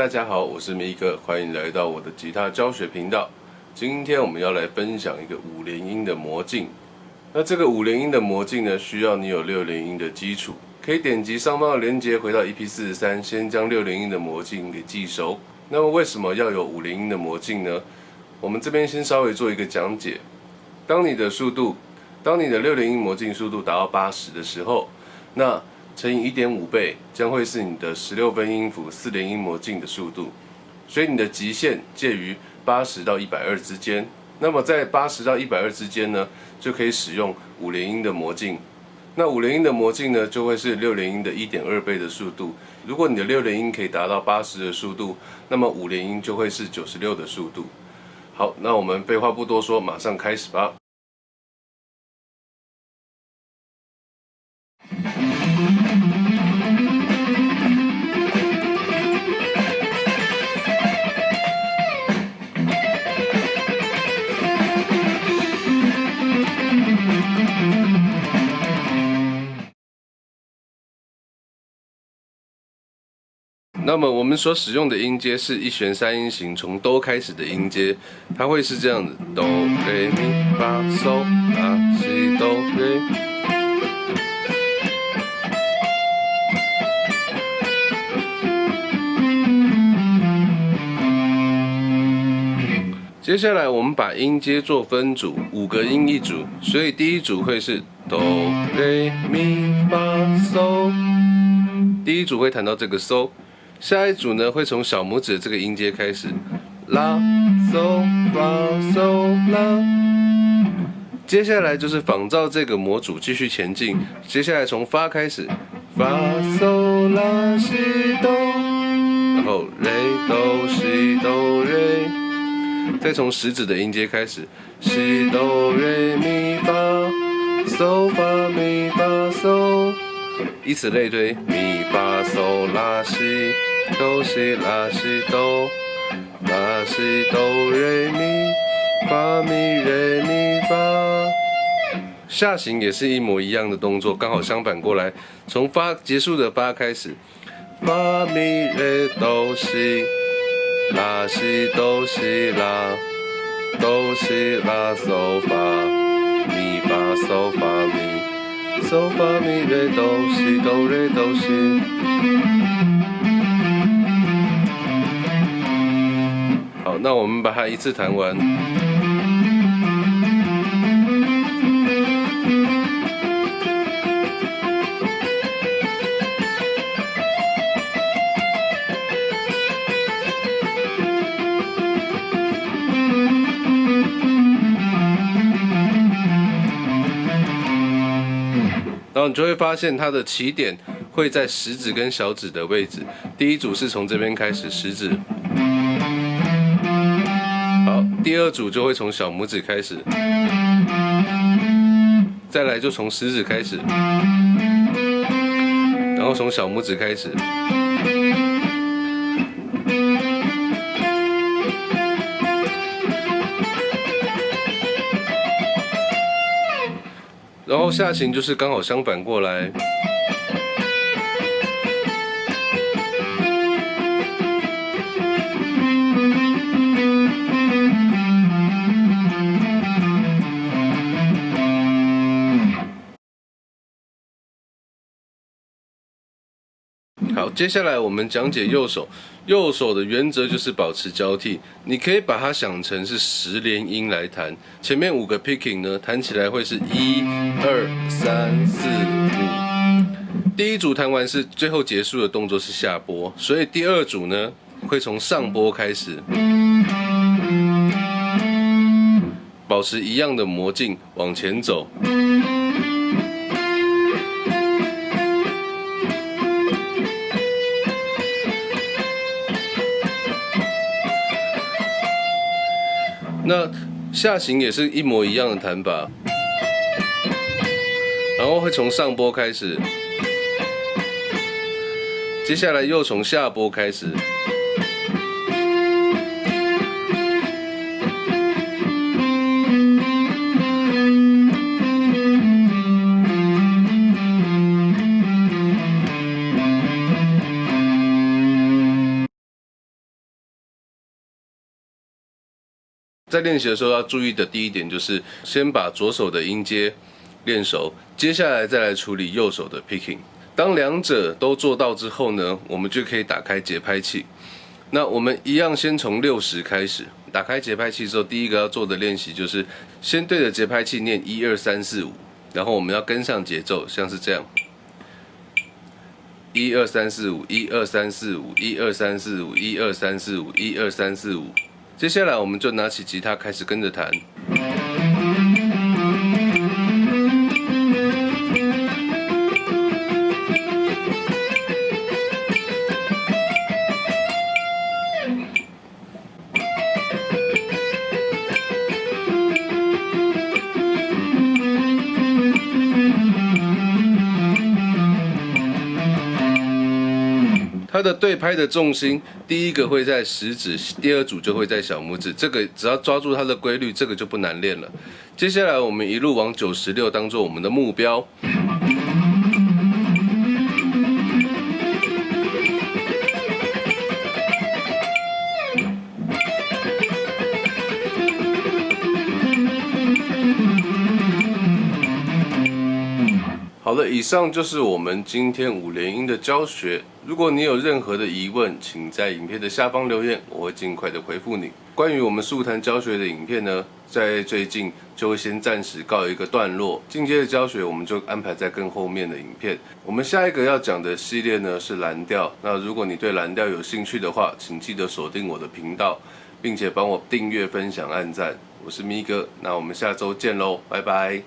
大家好，我是米哥，欢迎来到我的吉他教学频道。今天我们要来分享一个五连音的魔镜。那这个五连音的魔镜呢，需要你有六连音的基础。可以点击上方的链接，回到 EP 四十三，先将六连音的魔镜给记熟。那么为什么要有五连音的魔镜呢？我们这边先稍微做一个讲解。当你的速度，当你的六连音魔镜速度达到八十的时候，那乘以一点五倍，将会是你的十六分音符四连音魔镜的速度。所以你的极限介于八十到一百二之间。那么在八十到一百二之间呢，就可以使用五连音的魔镜。那五连音的魔镜呢，就会是六连音的一点二倍的速度。如果你的六连音可以达到八十的速度，那么五连音就会是九十六的速度。好，那我们废话不多说，马上开始吧。那么我们所使用的音阶是一弦三音型，从哆开始的音阶，它会是这样子：哆、来、咪、发、嗦、拉、西、哆、来。接下来我们把音阶做分组，五个音一组，所以第一组会是哆、来、咪、发、嗦，第一组会弹到这个嗦。下一组呢，会从小拇指这个音阶开始，拉、嗦、发、嗦、拉。接下来就是仿照这个模组继续前进。接下来从发开始，发、嗦、拉、西、哆，然后瑞、哆、西、哆、瑞。再从食指的音阶开始，西、哆、瑞、以此类推，咪、发、嗦、拉、西。哆西拉西哆，拉西哆瑞咪，发咪瑞咪发。下行也是一模一样的动作，刚好相反过来，从发结束的发开始，发咪瑞哆西，拉西哆西拉，哆西拉嗦发，咪发嗦发咪，嗦发咪瑞哆西哆瑞哆西。好那我们把它一次弹完。然后你就会发现它的起点会在食指跟小指的位置。第一组是从这边开始，食指。好第二组就会从小拇指开始，再来就从食指开始，然后从小拇指开始，然后下行就是刚好相反过来。好，接下来我们讲解右手。右手的原则就是保持交替，你可以把它想成是十连音来弹。前面五个 picking 呢，弹起来会是一、二、三、四、五。第一组弹完是最后结束的动作是下拨，所以第二组呢会从上拨开始，保持一样的魔镜往前走。那下行也是一模一样的弹法，然后会从上拨开始，接下来又从下拨开始。在练习的时候要注意的第一点就是先把左手的音阶练熟，接下来再来处理右手的 picking。当两者都做到之后呢，我们就可以打开节拍器。那我们一样先从六十开始，打开节拍器之后，第一个要做的练习就是先对着节拍器念一二三四五，然后我们要跟上节奏，像是这样。一二三四五，一二三四五，一二三四五，一二三四五，一二三四五。接下来我们就拿起吉他开始跟着弹。它的对拍的重心，第一个会在食指，第二组就会在小拇指。这个只要抓住它的规律，这个就不难练了。接下来我们一路往九十六当做我们的目标。好了，以上就是我们今天五连音的教学。如果你有任何的疑问，请在影片的下方留言，我会尽快的回复你。关于我们速弹教学的影片呢，在最近就会先暂时告一个段落，进阶的教学我们就安排在更后面的影片。我们下一个要讲的系列呢是蓝调。那如果你对蓝调有兴趣的话，请记得锁定我的频道，并且帮我订阅、分享、按赞。我是咪哥，那我们下周见喽，拜拜。